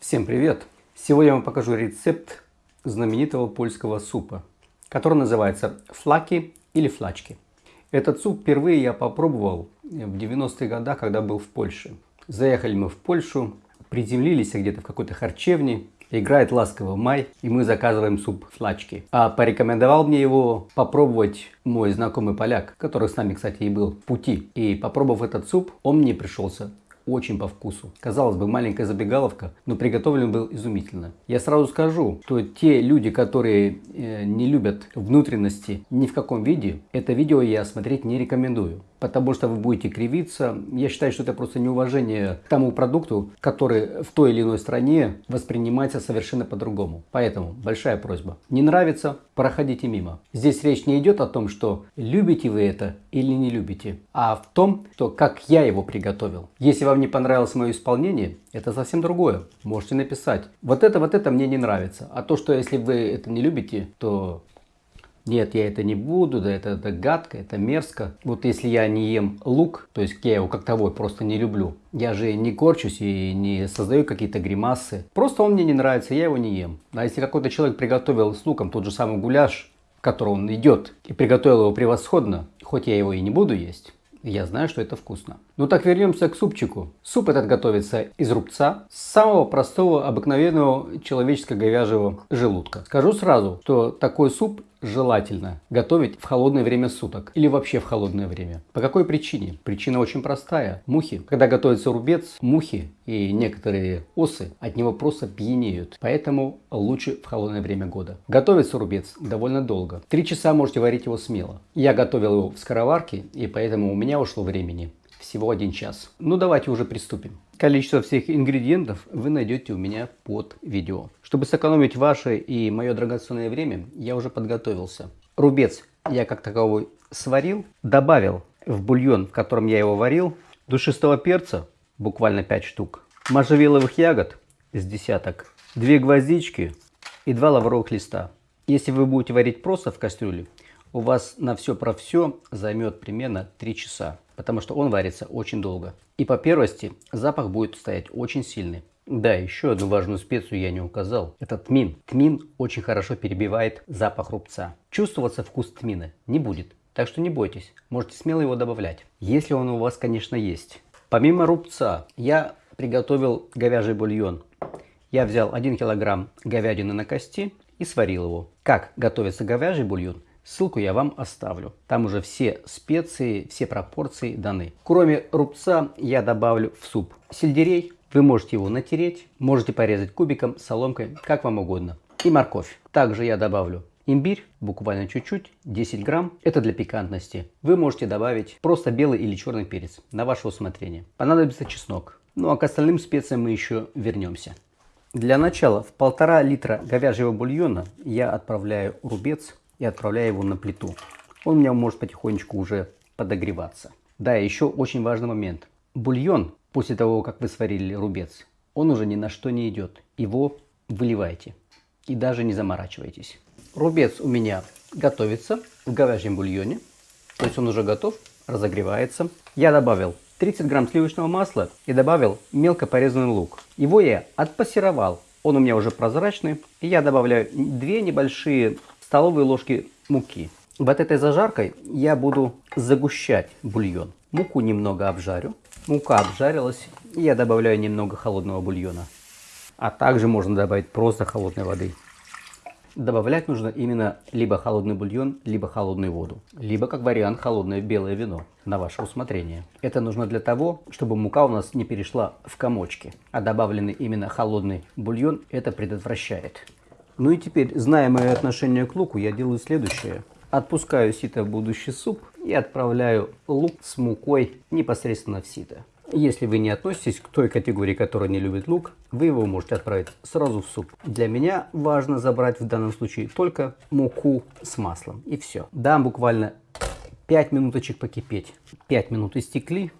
Всем привет! Сегодня я вам покажу рецепт знаменитого польского супа, который называется флаки или флачки. Этот суп впервые я попробовал в 90-е годы, когда был в Польше. Заехали мы в Польшу, приземлились где-то в какой-то харчевне, играет ласковый май, и мы заказываем суп флачки. А порекомендовал мне его попробовать мой знакомый поляк, который с нами, кстати, и был в пути. И попробовав этот суп, он мне пришелся очень по вкусу. Казалось бы, маленькая забегаловка, но приготовлен был изумительно. Я сразу скажу, что те люди, которые э, не любят внутренности ни в каком виде, это видео я смотреть не рекомендую потому что вы будете кривиться. Я считаю, что это просто неуважение к тому продукту, который в той или иной стране воспринимается совершенно по-другому. Поэтому большая просьба. Не нравится, проходите мимо. Здесь речь не идет о том, что любите вы это или не любите, а в том, что как я его приготовил. Если вам не понравилось мое исполнение, это совсем другое. Можете написать. Вот это, вот это мне не нравится. А то, что если вы это не любите, то нет, я это не буду, да это, это гадко, это мерзко. Вот если я не ем лук, то есть я его как того просто не люблю, я же не корчусь и не создаю какие-то гримасы. Просто он мне не нравится, я его не ем. А если какой-то человек приготовил с луком тот же самый гуляш, в который он идет, и приготовил его превосходно, хоть я его и не буду есть, я знаю, что это вкусно. Ну так вернемся к супчику. Суп этот готовится из рубца, самого простого, обыкновенного человеческого говяжьего желудка. Скажу сразу, что такой суп желательно готовить в холодное время суток или вообще в холодное время. По какой причине? Причина очень простая. Мухи, когда готовится рубец, мухи и некоторые осы от него просто пьянеют. Поэтому лучше в холодное время года. Готовится рубец довольно долго. Три часа можете варить его смело. Я готовил его в скороварке и поэтому у меня ушло времени всего один час. Ну давайте уже приступим. Количество всех ингредиентов вы найдете у меня под видео. Чтобы сэкономить ваше и мое драгоценное время, я уже подготовился. Рубец я как таковой сварил, добавил в бульон, в котором я его варил, душистого перца, буквально 5 штук, можжевеловых ягод с десяток, 2 гвоздички и 2 лавровых листа. Если вы будете варить просто в кастрюле, у вас на все про все займет примерно 3 часа, потому что он варится очень долго. И по первости запах будет стоять очень сильный. Да, еще одну важную специю я не указал. Это тмин. Тмин очень хорошо перебивает запах рубца. Чувствоваться вкус тмина не будет. Так что не бойтесь, можете смело его добавлять. Если он у вас, конечно, есть. Помимо рубца, я приготовил говяжий бульон. Я взял 1 килограмм говядины на кости и сварил его. Как готовится говяжий бульон, Ссылку я вам оставлю. Там уже все специи, все пропорции даны. Кроме рубца я добавлю в суп сельдерей. Вы можете его натереть, можете порезать кубиком, соломкой, как вам угодно. И морковь. Также я добавлю имбирь, буквально чуть-чуть, 10 грамм. Это для пикантности. Вы можете добавить просто белый или черный перец, на ваше усмотрение. Понадобится чеснок. Ну а к остальным специям мы еще вернемся. Для начала в полтора литра говяжьего бульона я отправляю рубец и отправляю его на плиту. Он у меня может потихонечку уже подогреваться. Да, еще очень важный момент. Бульон, после того, как вы сварили рубец, он уже ни на что не идет. Его выливайте и даже не заморачивайтесь. Рубец у меня готовится в говяжьем бульоне. То есть он уже готов, разогревается. Я добавил 30 грамм сливочного масла и добавил мелко порезанный лук. Его я отпассеровал. Он у меня уже прозрачный. И я добавляю две небольшие столовые ложки муки. Вот этой зажаркой я буду загущать бульон. Муку немного обжарю. Мука обжарилась. Я добавляю немного холодного бульона. А также можно добавить просто холодной воды. Добавлять нужно именно либо холодный бульон, либо холодную воду. Либо, как вариант, холодное белое вино на ваше усмотрение. Это нужно для того, чтобы мука у нас не перешла в комочки. А добавленный именно холодный бульон это предотвращает. Ну и теперь, зная мое отношение к луку, я делаю следующее. Отпускаю сито в будущий суп и отправляю лук с мукой непосредственно в сито. Если вы не относитесь к той категории, которая не любит лук, вы его можете отправить сразу в суп. Для меня важно забрать в данном случае только муку с маслом и все. Дам буквально 5 минуточек покипеть. 5 минут истекли.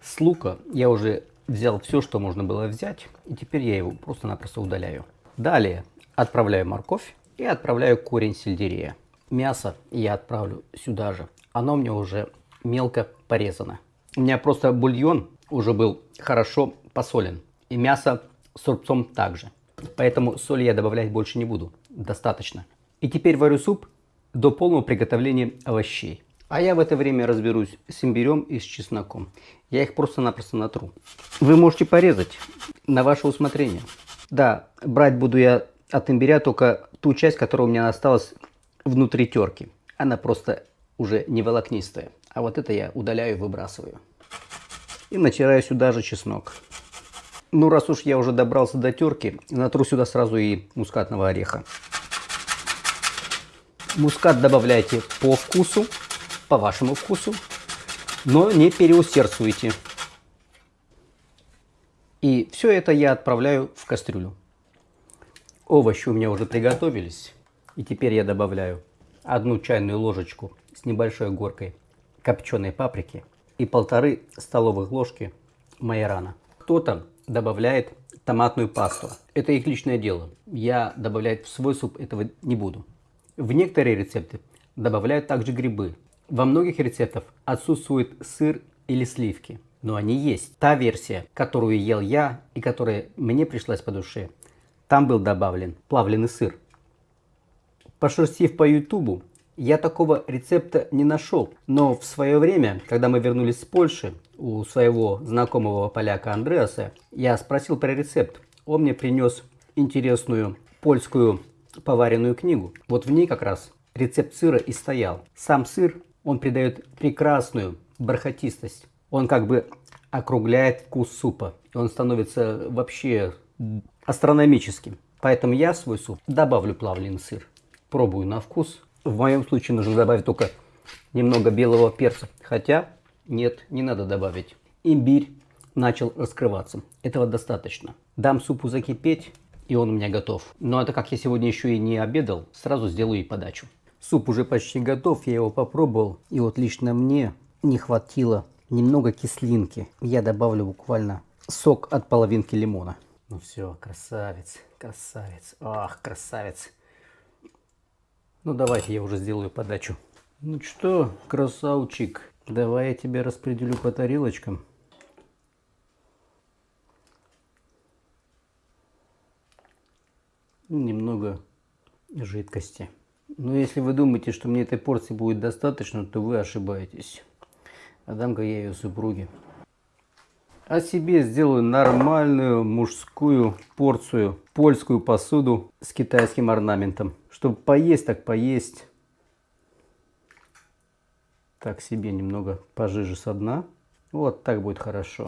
С лука я уже взял все, что можно было взять. И теперь я его просто-напросто удаляю. Далее Отправляю морковь и отправляю корень сельдерея. Мясо я отправлю сюда же. Оно мне уже мелко порезано. У меня просто бульон уже был хорошо посолен. И мясо с рубцом также. Поэтому соли я добавлять больше не буду. Достаточно. И теперь варю суп до полного приготовления овощей. А я в это время разберусь с имбирем и с чесноком. Я их просто-напросто натру. Вы можете порезать на ваше усмотрение. Да, брать буду я от имбиря только ту часть, которая у меня осталась внутри терки. Она просто уже не волокнистая. А вот это я удаляю и выбрасываю. И натираю сюда же чеснок. Ну, раз уж я уже добрался до терки, натру сюда сразу и мускатного ореха. Мускат добавляйте по вкусу по вашему вкусу, но не переусердствуйте. И все это я отправляю в кастрюлю. Овощи у меня уже приготовились. И теперь я добавляю одну чайную ложечку с небольшой горкой копченой паприки и полторы столовых ложки майорана. Кто-то добавляет томатную пасту. Это их личное дело. Я добавлять в свой суп этого не буду. В некоторые рецепты добавляют также грибы. Во многих рецептах отсутствует сыр или сливки, но они есть. Та версия, которую ел я и которая мне пришлась по душе, там был добавлен плавленый сыр. Пошерстив по ютубу, я такого рецепта не нашел, но в свое время, когда мы вернулись с Польши, у своего знакомого поляка Андреаса, я спросил про рецепт. Он мне принес интересную польскую поваренную книгу. Вот в ней как раз рецепт сыра и стоял. Сам сыр он придает прекрасную бархатистость. Он как бы округляет вкус супа. Он становится вообще астрономическим. Поэтому я в свой суп добавлю плавленый сыр. Пробую на вкус. В моем случае нужно добавить только немного белого перца. Хотя нет, не надо добавить. Имбирь начал раскрываться. Этого достаточно. Дам супу закипеть, и он у меня готов. Но это как я сегодня еще и не обедал, сразу сделаю и подачу. Суп уже почти готов, я его попробовал. И вот лично мне не хватило немного кислинки. Я добавлю буквально сок от половинки лимона. Ну все, красавец, красавец. Ах, красавец. Ну давайте я уже сделаю подачу. Ну что, красавчик, давай я тебя распределю по тарелочкам. Немного жидкости. Но если вы думаете, что мне этой порции будет достаточно, то вы ошибаетесь. Отдам-ка я ее супруге. А себе сделаю нормальную мужскую порцию, польскую посуду с китайским орнаментом. Чтобы поесть, так поесть. Так себе немного пожиже со дна. Вот так будет хорошо.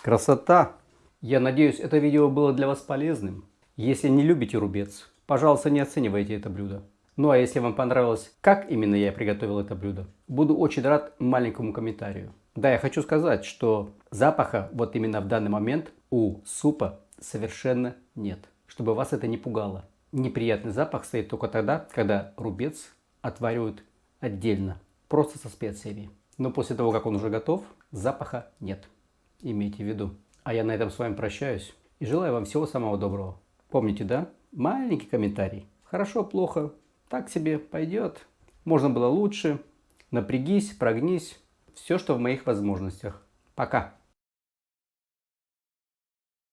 Красота! Я надеюсь, это видео было для вас полезным. Если не любите рубец, пожалуйста, не оценивайте это блюдо. Ну а если вам понравилось, как именно я приготовил это блюдо, буду очень рад маленькому комментарию. Да, я хочу сказать, что запаха вот именно в данный момент у супа совершенно нет. Чтобы вас это не пугало. Неприятный запах стоит только тогда, когда рубец отваривают отдельно, просто со специями. Но после того, как он уже готов, запаха нет. Имейте в виду. А я на этом с вами прощаюсь и желаю вам всего самого доброго. Помните, да? Маленький комментарий. Хорошо, плохо, так себе пойдет. Можно было лучше. Напрягись, прогнись. Все, что в моих возможностях. Пока.